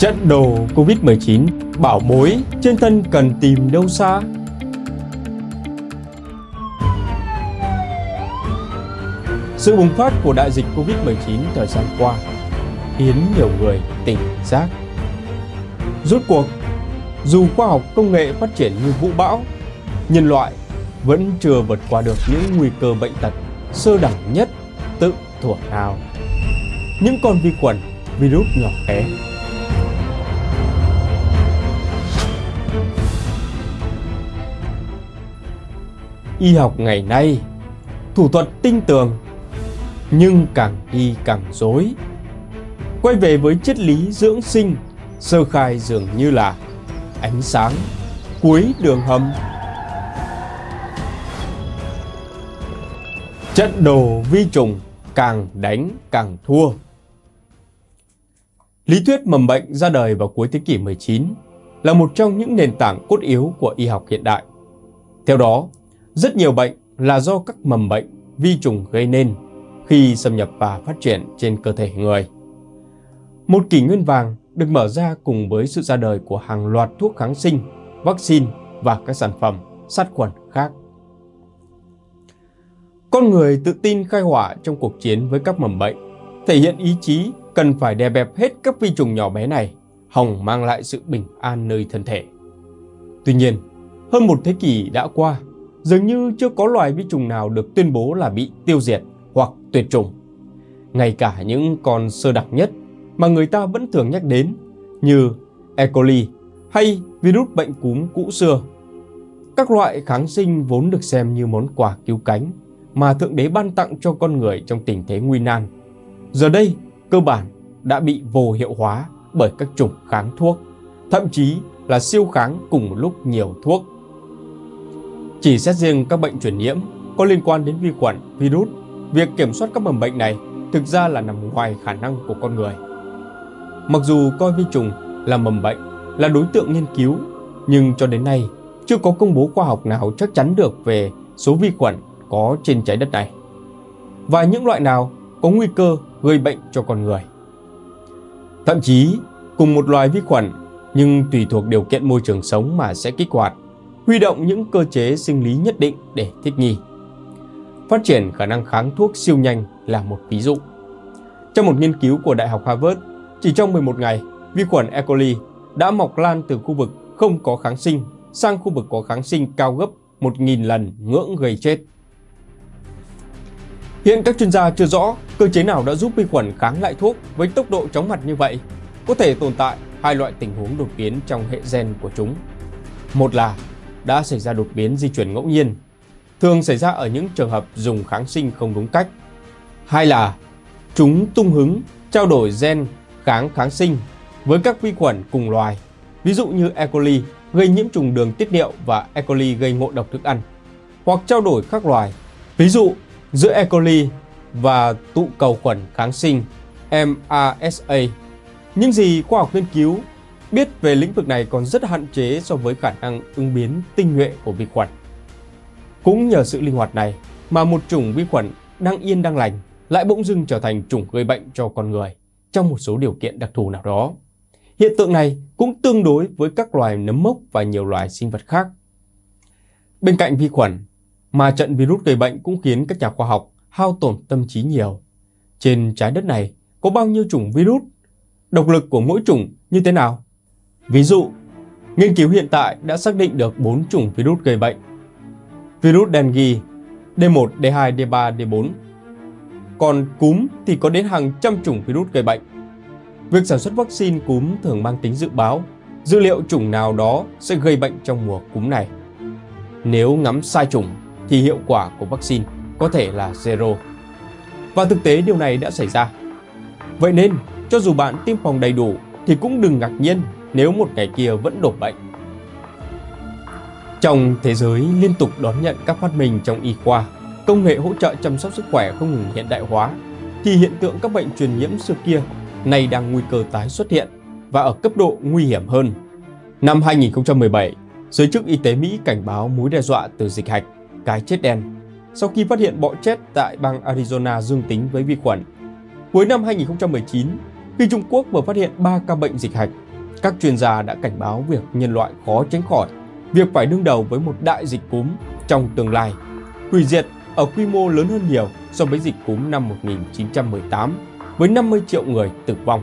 Trận đồ Covid-19 bảo bối trên thân cần tìm đâu xa? Sự bùng phát của đại dịch Covid-19 thời gian qua khiến nhiều người tỉnh giác. Rốt cuộc, dù khoa học công nghệ phát triển như vũ bão, nhân loại vẫn chưa vượt qua được những nguy cơ bệnh tật sơ đẳng nhất tự thuở nào. Những con vi khuẩn, virus nhỏ bé y học ngày nay, thủ thuật tinh tường, nhưng càng đi càng dối. Quay về với triết lý dưỡng sinh, sơ khai dường như là ánh sáng cuối đường hầm. Trận đồ vi trùng càng đánh càng thua. Lý thuyết mầm bệnh ra đời vào cuối thế kỷ 19 là một trong những nền tảng cốt yếu của y học hiện đại. Theo đó rất nhiều bệnh là do các mầm bệnh, vi trùng gây nên khi xâm nhập và phát triển trên cơ thể người. Một kỷ nguyên vàng được mở ra cùng với sự ra đời của hàng loạt thuốc kháng sinh, vaccine và các sản phẩm sát khuẩn khác. Con người tự tin khai hỏa trong cuộc chiến với các mầm bệnh, thể hiện ý chí cần phải đè bẹp hết các vi trùng nhỏ bé này, hòng mang lại sự bình an nơi thân thể. Tuy nhiên, hơn một thế kỷ đã qua, dường như chưa có loài vi trùng nào được tuyên bố là bị tiêu diệt hoặc tuyệt chủng. Ngay cả những con sơ đặc nhất mà người ta vẫn thường nhắc đến như E. coli hay virus bệnh cúm cũ xưa. Các loại kháng sinh vốn được xem như món quà cứu cánh mà Thượng Đế ban tặng cho con người trong tình thế nguy nan. Giờ đây, cơ bản đã bị vô hiệu hóa bởi các chủng kháng thuốc, thậm chí là siêu kháng cùng một lúc nhiều thuốc chỉ xét riêng các bệnh truyền nhiễm có liên quan đến vi khuẩn, virus, việc kiểm soát các mầm bệnh này thực ra là nằm ngoài khả năng của con người. Mặc dù coi vi trùng là mầm bệnh, là đối tượng nghiên cứu, nhưng cho đến nay chưa có công bố khoa học nào chắc chắn được về số vi khuẩn có trên trái đất này. Và những loại nào có nguy cơ gây bệnh cho con người. Thậm chí, cùng một loài vi khuẩn nhưng tùy thuộc điều kiện môi trường sống mà sẽ kích hoạt huy động những cơ chế sinh lý nhất định để thích nghi. Phát triển khả năng kháng thuốc siêu nhanh là một ví dụ. Trong một nghiên cứu của Đại học Harvard, chỉ trong 11 ngày, vi khuẩn E. coli đã mọc lan từ khu vực không có kháng sinh sang khu vực có kháng sinh cao gấp 1.000 lần ngưỡng gây chết. Hiện các chuyên gia chưa rõ cơ chế nào đã giúp vi khuẩn kháng lại thuốc với tốc độ chóng mặt như vậy. Có thể tồn tại hai loại tình huống đột biến trong hệ gen của chúng. Một là đã xảy ra đột biến di chuyển ngẫu nhiên, thường xảy ra ở những trường hợp dùng kháng sinh không đúng cách. Hai là chúng tung hứng trao đổi gen kháng kháng sinh với các vi khuẩn cùng loài, ví dụ như E. coli gây nhiễm trùng đường tiết niệu và E. coli gây ngộ độc thức ăn, hoặc trao đổi các loài, ví dụ giữa E. coli và tụ cầu khuẩn kháng sinh MRSA. Những gì khoa học nghiên cứu biết về lĩnh vực này còn rất hạn chế so với khả năng ứng biến tinh nhuệ của vi khuẩn. Cũng nhờ sự linh hoạt này mà một chủng vi khuẩn đang yên đang lành lại bỗng dưng trở thành chủng gây bệnh cho con người trong một số điều kiện đặc thù nào đó. Hiện tượng này cũng tương đối với các loài nấm mốc và nhiều loài sinh vật khác. Bên cạnh vi khuẩn, mà trận virus gây bệnh cũng khiến các nhà khoa học hao tổn tâm trí nhiều. Trên trái đất này có bao nhiêu chủng virus? Độc lực của mỗi chủng như thế nào? Ví dụ, nghiên cứu hiện tại đã xác định được 4 chủng virus gây bệnh. Virus dengue D1, D2, D3, D4. Còn cúm thì có đến hàng trăm chủng virus gây bệnh. Việc sản xuất vaccine cúm thường mang tính dự báo, dữ liệu chủng nào đó sẽ gây bệnh trong mùa cúm này. Nếu ngắm sai chủng thì hiệu quả của vaccine có thể là zero. Và thực tế điều này đã xảy ra. Vậy nên, cho dù bạn tiêm phòng đầy đủ thì cũng đừng ngạc nhiên nếu một ngày kia vẫn đổ bệnh. Trong thế giới liên tục đón nhận các phát minh trong y khoa, công nghệ hỗ trợ chăm sóc sức khỏe không ngừng hiện đại hóa, thì hiện tượng các bệnh truyền nhiễm xưa kia nay đang nguy cơ tái xuất hiện và ở cấp độ nguy hiểm hơn. Năm 2017, giới chức y tế Mỹ cảnh báo mối đe dọa từ dịch hạch, cái chết đen, sau khi phát hiện bọ chết tại bang Arizona dương tính với vi khuẩn. Cuối năm 2019, khi Trung Quốc vừa phát hiện 3 ca bệnh dịch hạch các chuyên gia đã cảnh báo việc nhân loại khó tránh khỏi việc phải đương đầu với một đại dịch cúm trong tương lai, hủy diệt ở quy mô lớn hơn nhiều so với dịch cúm năm 1918 với 50 triệu người tử vong.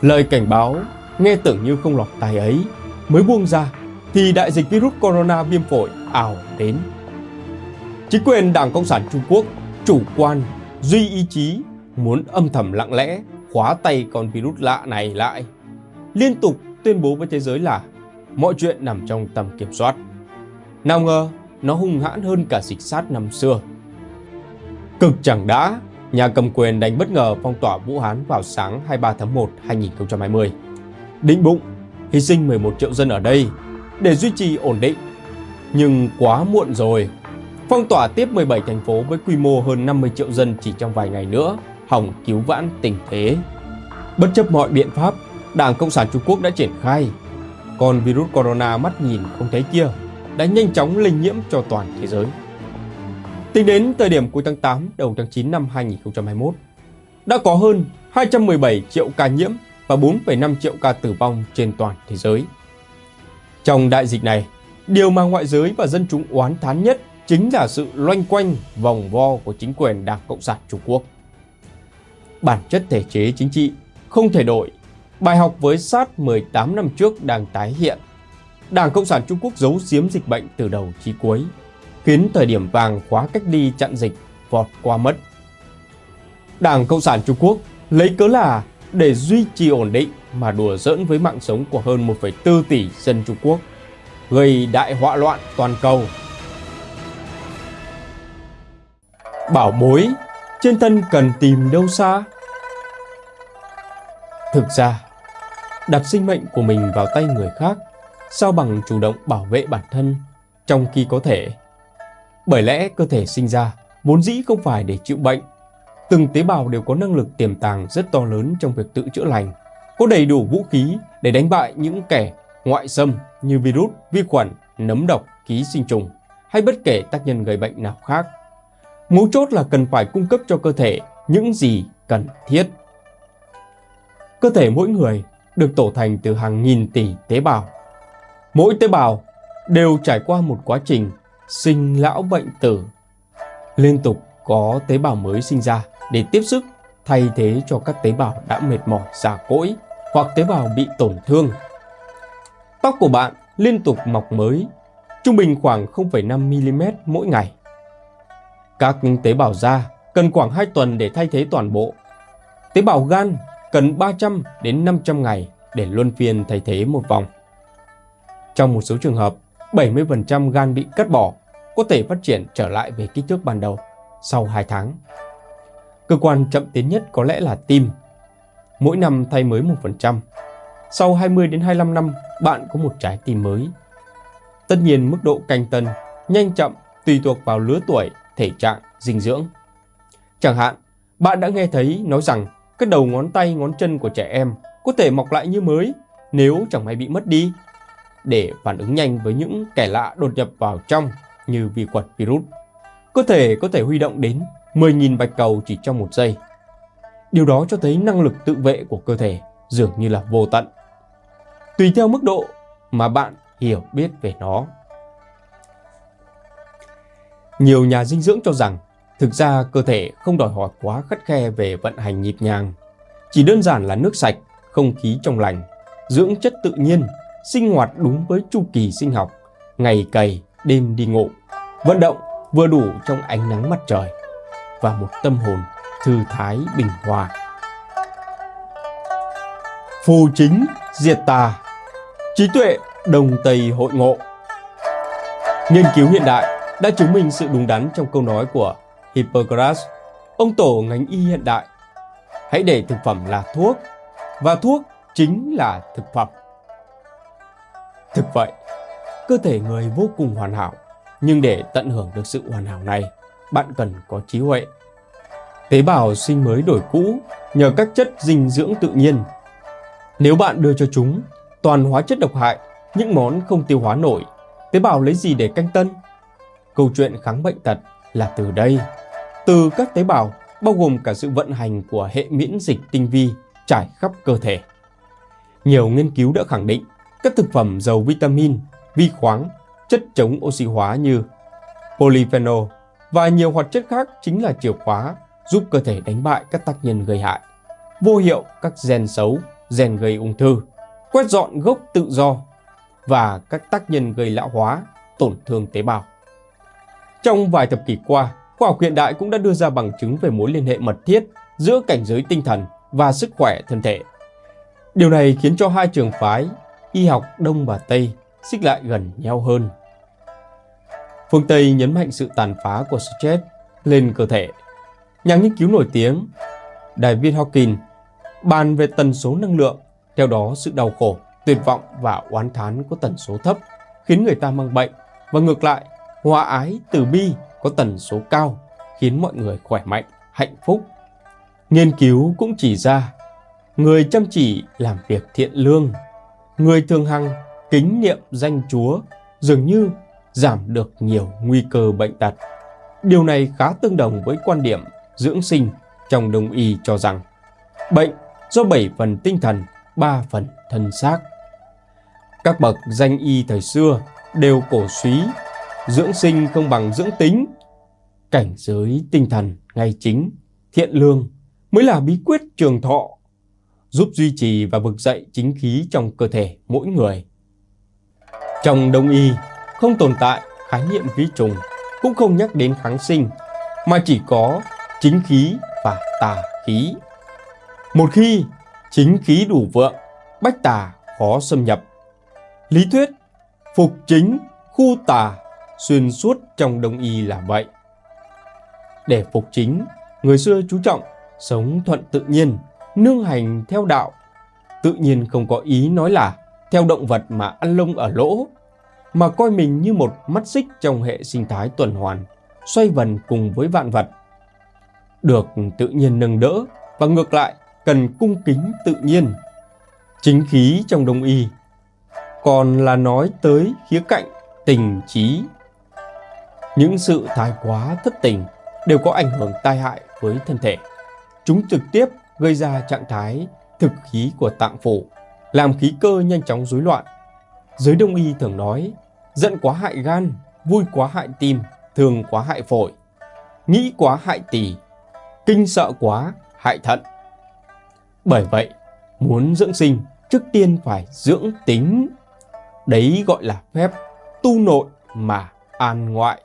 Lời cảnh báo nghe tưởng như không lọt tai ấy mới buông ra thì đại dịch virus corona viêm phổi ảo đến. Chính quyền Đảng Cộng sản Trung Quốc chủ quan, duy ý chí muốn âm thầm lặng lẽ khóa tay con virus lạ này lại. Liên tục tuyên bố với thế giới là mọi chuyện nằm trong tầm kiểm soát. Nào ngờ nó hung hãn hơn cả dịch sát năm xưa. Cực chẳng đã, nhà cầm quyền đánh bất ngờ phong tỏa Vũ Hán vào sáng 23 tháng 1 2020. Định bụng hy sinh 11 triệu dân ở đây để duy trì ổn định. Nhưng quá muộn rồi. Phong tỏa tiếp 17 thành phố với quy mô hơn 50 triệu dân chỉ trong vài ngày nữa, hòng cứu vãn tình thế. Bất chấp mọi biện pháp, Đảng Cộng sản Trung Quốc đã triển khai. Còn virus corona mắt nhìn không thấy kia đã nhanh chóng lây nhiễm cho toàn thế giới. Tính đến thời điểm cuối tháng 8 đầu tháng 9 năm 2021, đã có hơn 217 triệu ca nhiễm và 4,5 triệu ca tử vong trên toàn thế giới. Trong đại dịch này, điều mà ngoại giới và dân chúng oán thán nhất chính là sự loanh quanh vòng vo của chính quyền Đảng Cộng sản Trung Quốc. Bản chất thể chế chính trị không thể đổi, bài học với sát 18 năm trước đang tái hiện. Đảng Cộng sản Trung Quốc giấu giếm dịch bệnh từ đầu chí cuối, khiến thời điểm vàng khóa cách ly chặn dịch vọt qua mất. Đảng Cộng sản Trung Quốc lấy cớ là để duy trì ổn định mà đùa giỡn với mạng sống của hơn 1,4 tỷ dân Trung Quốc, gây đại họa loạn toàn cầu. Bảo bối, trên thân cần tìm đâu xa? Thực ra, đặt sinh mệnh của mình vào tay người khác, sao bằng chủ động bảo vệ bản thân trong khi có thể. Bởi lẽ cơ thể sinh ra vốn dĩ không phải để chịu bệnh từng tế bào đều có năng lực tiềm tàng rất to lớn trong việc tự chữa lành, có đầy đủ vũ khí để đánh bại những kẻ ngoại xâm như virus, vi khuẩn, nấm độc, ký sinh trùng hay bất kể tác nhân gây bệnh nào khác. Mấu chốt là cần phải cung cấp cho cơ thể những gì cần thiết. Cơ thể mỗi người được tổ thành từ hàng nghìn tỷ tế bào. Mỗi tế bào đều trải qua một quá trình sinh lão bệnh tử. Liên tục có tế bào mới sinh ra để tiếp sức thay thế cho các tế bào đã mệt mỏi già cỗi hoặc tế bào bị tổn thương. Tóc của bạn liên tục mọc mới, trung bình khoảng 0,5mm mỗi ngày. Các tế bào da cần khoảng 2 tuần để thay thế toàn bộ. Tế bào gan cần 300 đến 500 ngày để luân phiên thay thế một vòng. Trong một số trường hợp, 70% gan bị cắt bỏ có thể phát triển trở lại về kích thước ban đầu sau 2 tháng. Cơ quan chậm tiến nhất có lẽ là tim. Mỗi năm thay mới 1%. Sau 20 đến 25 năm, bạn có một trái tim mới. Tất nhiên mức độ canh tân, nhanh chậm tùy thuộc vào lứa tuổi, thể trạng, dinh dưỡng. Chẳng hạn, bạn đã nghe thấy nói rằng các đầu ngón tay, ngón chân của trẻ em có thể mọc lại như mới nếu chẳng may bị mất đi để phản ứng nhanh với những kẻ lạ đột nhập vào trong như vi khuẩn virus. Cơ thể có thể huy động đến 10.000 bạch cầu chỉ trong một giây. Điều đó cho thấy năng lực tự vệ của cơ thể dường như là vô tận. Tùy theo mức độ mà bạn hiểu biết về nó. Nhiều nhà dinh dưỡng cho rằng thực ra cơ thể không đòi hỏi quá khắt khe về vận hành nhịp nhàng. Chỉ đơn giản là nước sạch, không khí trong lành, dưỡng chất tự nhiên, sinh hoạt đúng với chu kỳ sinh học, ngày cày, đêm đi ngủ, vận động vừa đủ trong ánh nắng mặt trời và một tâm hồn thư thái bình hòa. Phù chính diệt tà, trí tuệ đồng tây hội ngộ. Nghiên cứu hiện đại đã chứng minh sự đúng đắn trong câu nói của Hippocrates, ông tổ ngành y hiện đại. Hãy để thực phẩm là thuốc, và thuốc chính là thực phẩm. Thực vậy, cơ thể người vô cùng hoàn hảo, nhưng để tận hưởng được sự hoàn hảo này, bạn cần có trí huệ. Tế bào sinh mới đổi cũ nhờ các chất dinh dưỡng tự nhiên. Nếu bạn đưa cho chúng toàn hóa chất độc hại, những món không tiêu hóa nổi, tế bào lấy gì để canh tân? Câu chuyện kháng bệnh tật là từ đây. Từ các tế bào, bao gồm cả sự vận hành của hệ miễn dịch tinh vi trải khắp cơ thể. Nhiều nghiên cứu đã khẳng định các thực phẩm giàu vitamin, vi khoáng, chất chống oxy hóa như polyphenol và nhiều hoạt chất khác chính là chìa khóa giúp cơ thể đánh bại các tác nhân gây hại, vô hiệu các gen xấu, gen gây ung thư, quét dọn gốc tự do và các tác nhân gây lão hóa, tổn thương tế bào. Trong vài thập kỷ qua, khoa học hiện đại cũng đã đưa ra bằng chứng về mối liên hệ mật thiết giữa cảnh giới tinh thần và sức khỏe thân thể. Điều này khiến cho hai trường phái y học Đông và Tây xích lại gần nhau hơn. Phương Tây nhấn mạnh sự tàn phá của stress lên cơ thể. Nhà nghiên cứu nổi tiếng David Hawking, bàn về tần số năng lượng, theo đó sự đau khổ, tuyệt vọng và oán thán có tần số thấp khiến người ta mang bệnh và ngược lại, hòa ái, từ bi có tần số cao khiến mọi người khỏe mạnh, hạnh phúc. Nghiên cứu cũng chỉ ra người chăm chỉ làm việc thiện lương, người thường hằng kính niệm danh Chúa dường như giảm được nhiều nguy cơ bệnh tật. Điều này khá tương đồng với quan điểm dưỡng sinh trong đông y cho rằng bệnh do 7 phần tinh thần, 3 phần thân xác. Các bậc danh y thời xưa đều cổ suý dưỡng sinh không bằng dưỡng tính. Cảnh giới tinh thần ngay chính, thiện lương mới là bí quyết trường thọ, giúp duy trì và vực dậy chính khí trong cơ thể mỗi người. Trong đông y, không tồn tại khái niệm vi trùng, cũng không nhắc đến kháng sinh, mà chỉ có chính khí và tà khí. Một khi chính khí đủ vượng, bách tà khó xâm nhập. Lý thuyết phục chính, khu tà xuyên suốt trong đông y là vậy. Để phục chính, người xưa chú trọng sống thuận tự nhiên, nương hành theo đạo. Tự nhiên không có ý nói là theo động vật mà ăn lông ở lỗ, mà coi mình như một mắt xích trong hệ sinh thái tuần hoàn, xoay vần cùng với vạn vật. Được tự nhiên nâng đỡ và ngược lại cần cung kính tự nhiên. Chính khí trong đông y còn là nói tới khía cạnh tình trí. Những sự thái quá thất tình đều có ảnh hưởng tai hại với thân thể. Chúng trực tiếp gây ra trạng thái thực khí của tạng phủ, làm khí cơ nhanh chóng rối loạn. Giới đông y thường nói, giận quá hại gan, vui quá hại tim, thường quá hại phổi, nghĩ quá hại tỳ, kinh sợ quá hại thận. Bởi vậy, muốn dưỡng sinh, trước tiên phải dưỡng tính. Đấy gọi là phép tu nội mà an ngoại.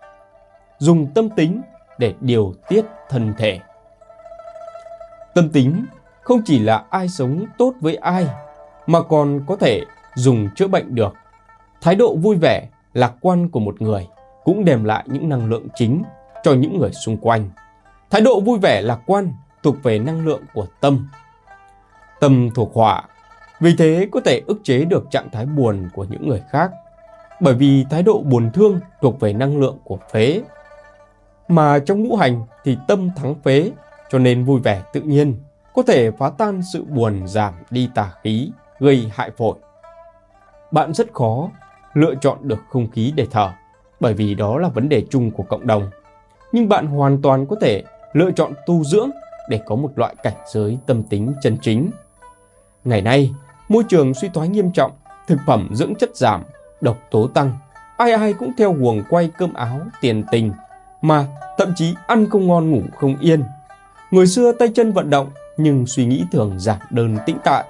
Dùng tâm tính để điều tiết thân thể. Tâm tính không chỉ là ai sống tốt với ai, mà còn có thể dùng chữa bệnh được. Thái độ vui vẻ, lạc quan của một người cũng đem lại những năng lượng chính cho những người xung quanh. Thái độ vui vẻ lạc quan thuộc về năng lượng của tâm. Tâm thuộc hỏa, vì thế có thể ức chế được trạng thái buồn của những người khác. Bởi vì thái độ buồn thương thuộc về năng lượng của phế. Mà trong ngũ hành thì tâm thắng phế, cho nên vui vẻ tự nhiên có thể phá tan sự buồn giảm đi tà khí, gây hại phổi. Bạn rất khó lựa chọn được không khí để thở, bởi vì đó là vấn đề chung của cộng đồng. Nhưng bạn hoàn toàn có thể lựa chọn tu dưỡng để có một loại cảnh giới tâm tính chân chính. Ngày nay, môi trường suy thoái nghiêm trọng, thực phẩm dưỡng chất giảm, độc tố tăng. Ai ai cũng theo guồng quay cơm áo, tiền tình, mà thậm chí ăn không ngon ngủ không yên. Người xưa tay chân vận động nhưng suy nghĩ thường giản đơn tĩnh tại.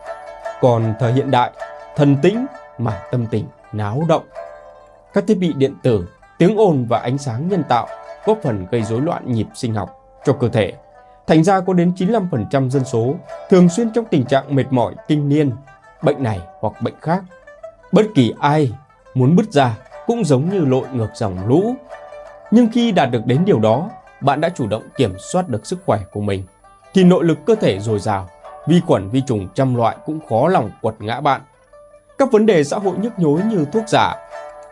Còn thời hiện đại, thần tĩnh mà tâm tình náo động. Các thiết bị điện tử, tiếng ồn và ánh sáng nhân tạo góp phần gây rối loạn nhịp sinh học cho cơ thể. Thành ra có đến 95% dân số thường xuyên trong tình trạng mệt mỏi kinh niên, bệnh này hoặc bệnh khác. Bất kỳ ai muốn bứt ra cũng giống như lội ngược dòng lũ. Nhưng khi đạt được đến điều đó, bạn đã chủ động kiểm soát được sức khỏe của mình, thì nội lực cơ thể dồi dào, vi khuẩn vi trùng trăm loại cũng khó lòng quật ngã bạn. Các vấn đề xã hội nhức nhối như thuốc giả,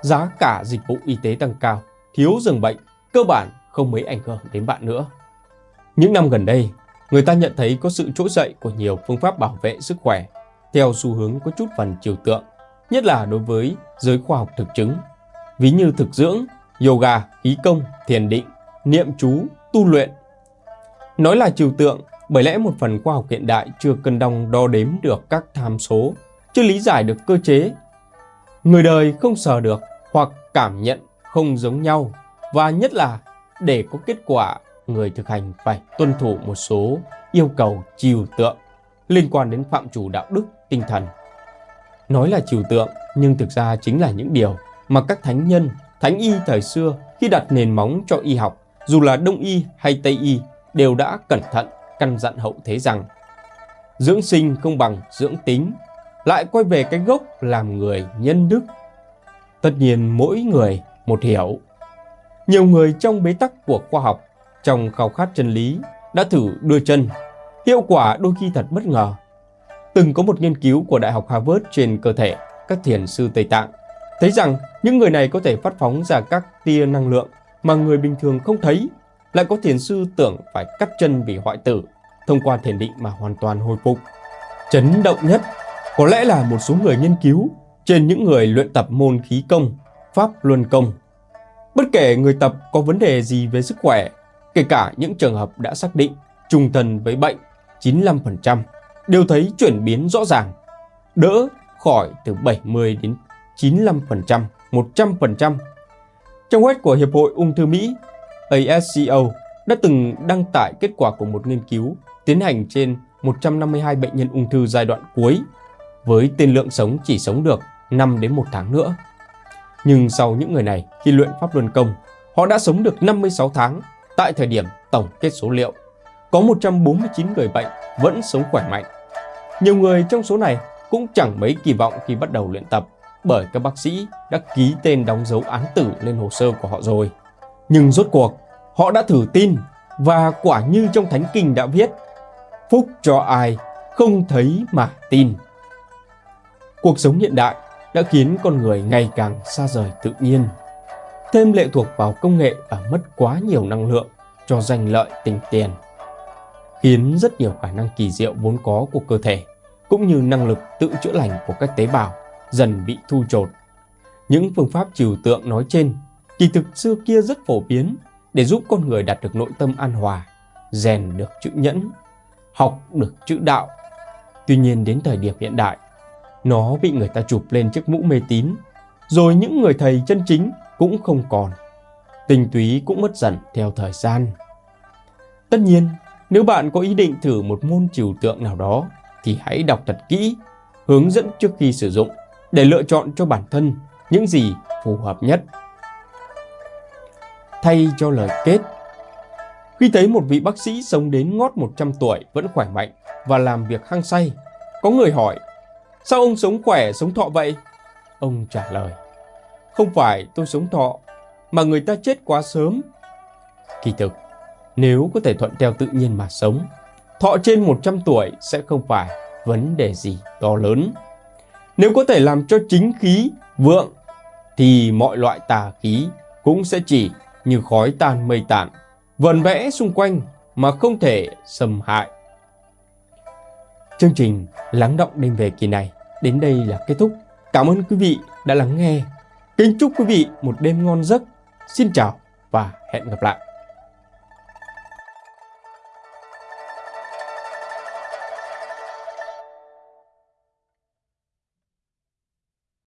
giá cả dịch vụ y tế tăng cao, thiếu giường bệnh, cơ bản không mấy ảnh hưởng đến bạn nữa. Những năm gần đây, người ta nhận thấy có sự trỗi dậy của nhiều phương pháp bảo vệ sức khỏe theo xu hướng có chút phần chiều tượng, nhất là đối với giới khoa học thực chứng, ví như thực dưỡng, yoga, khí công, thiền định, niệm chú, tu luyện. Nói là trừu tượng Bởi lẽ một phần khoa học hiện đại chưa cân đong đo đếm được các tham số, chưa lý giải được cơ chế. Người đời không sờ được hoặc cảm nhận không giống nhau và nhất là để có kết quả, người thực hành phải tuân thủ một số yêu cầu trừu tượng liên quan đến phạm chủ đạo đức, tinh thần. Nói là trừu tượng nhưng thực ra chính là những điều mà các thánh nhân, thánh y thời xưa khi đặt nền móng cho y học, dù là đông y hay tây y, đều đã cẩn thận căn dặn hậu thế rằng dưỡng sinh không bằng dưỡng tính, lại quay về cái gốc làm người nhân đức. Tất nhiên mỗi người một hiểu. Nhiều người trong bế tắc của khoa học, trong khao khát chân lý, đã thử đưa chân. Hiệu quả đôi khi thật bất ngờ. Từng có một nghiên cứu của Đại học Harvard trên cơ thể các thiền sư Tây Tạng, thấy rằng những người này có thể phát phóng ra các tia năng lượng mà người bình thường không thấy, lại có thiền sư tưởng phải cắt chân vì hoại tử, thông qua thiền định mà hoàn toàn hồi phục. Chấn động nhất có lẽ là một số người nghiên cứu trên những người luyện tập môn khí công, pháp luân công. Bất kể người tập có vấn đề gì về sức khỏe, kể cả những trường hợp đã xác định trùng thần với bệnh 95%, đều thấy chuyển biến rõ ràng, đỡ khỏi từ 70 đến 95%, 100%. Trong web của Hiệp hội Ung thư Mỹ, ASCO đã từng đăng tải kết quả của một nghiên cứu tiến hành trên 152 bệnh nhân ung thư giai đoạn cuối với tiên lượng sống chỉ sống được 5 đến 1 tháng nữa. Nhưng sau những người này khi luyện pháp luân công, họ đã sống được 56 tháng tại thời điểm tổng kết số liệu. Có 149 người bệnh vẫn sống khỏe mạnh. Nhiều người trong số này cũng chẳng mấy kỳ vọng khi bắt đầu luyện tập bởi các bác sĩ đã ký tên đóng dấu án tử lên hồ sơ của họ rồi. Nhưng rốt cuộc, họ đã thử tin và quả như trong Thánh Kinh đã viết Phúc cho ai không thấy mà tin. Cuộc sống hiện đại đã khiến con người ngày càng xa rời tự nhiên, thêm lệ thuộc vào công nghệ và mất quá nhiều năng lượng cho danh lợi tình tiền, khiến rất nhiều khả năng kỳ diệu vốn có của cơ thể cũng như năng lực tự chữa lành của các tế bào dần bị thu chột. Những phương pháp trừu tượng nói trên kỳ thực xưa kia rất phổ biến để giúp con người đạt được nội tâm an hòa, rèn được chữ nhẫn, học được chữ đạo. Tuy nhiên đến thời điểm hiện đại, nó bị người ta chụp lên chiếc mũ mê tín, rồi những người thầy chân chính cũng không còn. tình túy cũng mất dần theo thời gian. Tất nhiên, nếu bạn có ý định thử một môn trừu tượng nào đó, thì hãy đọc thật kỹ, hướng dẫn trước khi sử dụng để lựa chọn cho bản thân những gì phù hợp nhất. Thay cho lời kết, khi thấy một vị bác sĩ sống đến ngót 100 tuổi vẫn khỏe mạnh và làm việc hăng say, có người hỏi Sao ông sống khỏe, sống thọ vậy? Ông trả lời, không phải tôi sống thọ, mà người ta chết quá sớm. Kỳ thực, nếu có thể thuận theo tự nhiên mà sống, thọ trên 100 tuổi sẽ không phải vấn đề gì to lớn. Nếu có thể làm cho chính khí vượng, thì mọi loại tà khí cũng sẽ chỉ như khói tan mây tản, vần vẽ xung quanh mà không thể xâm hại. Chương trình Lắng động đêm về kỳ này đến đây là kết thúc. Cảm ơn quý vị đã lắng nghe. Kính chúc quý vị một đêm ngon giấc. Xin chào và hẹn gặp lại.